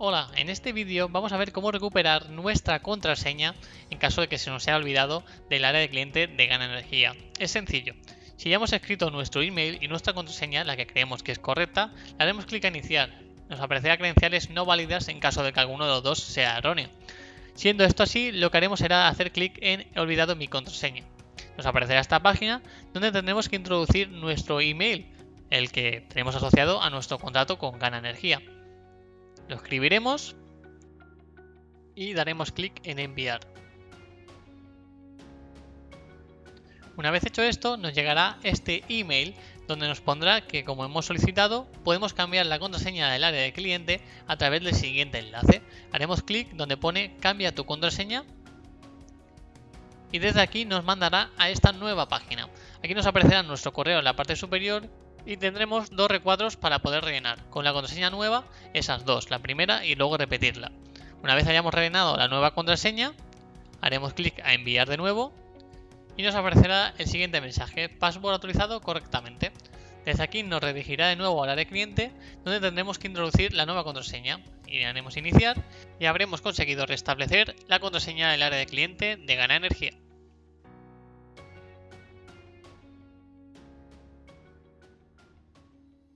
Hola, en este vídeo vamos a ver cómo recuperar nuestra contraseña en caso de que se nos haya olvidado del área de cliente de Gana Energía. Es sencillo. Si ya hemos escrito nuestro email y nuestra contraseña, la que creemos que es correcta, le haremos clic a iniciar. Nos aparecerá credenciales no válidas en caso de que alguno de los dos sea erróneo. Siendo esto así, lo que haremos será hacer clic en He olvidado mi contraseña. Nos aparecerá esta página donde tendremos que introducir nuestro email, el que tenemos asociado a nuestro contrato con Gana Energía. Lo escribiremos y daremos clic en enviar. Una vez hecho esto, nos llegará este email donde nos pondrá que como hemos solicitado, podemos cambiar la contraseña del área de cliente a través del siguiente enlace. Haremos clic donde pone cambia tu contraseña y desde aquí nos mandará a esta nueva página. Aquí nos aparecerá nuestro correo en la parte superior y tendremos dos recuadros para poder rellenar. Con la contraseña nueva, esas dos, la primera y luego repetirla. Una vez hayamos rellenado la nueva contraseña, haremos clic a enviar de nuevo y nos aparecerá el siguiente mensaje, password autorizado correctamente. Desde aquí nos redirigirá de nuevo al área cliente, donde tendremos que introducir la nueva contraseña. Y haremos iniciar y habremos conseguido restablecer la contraseña del área de cliente de Gana Energía.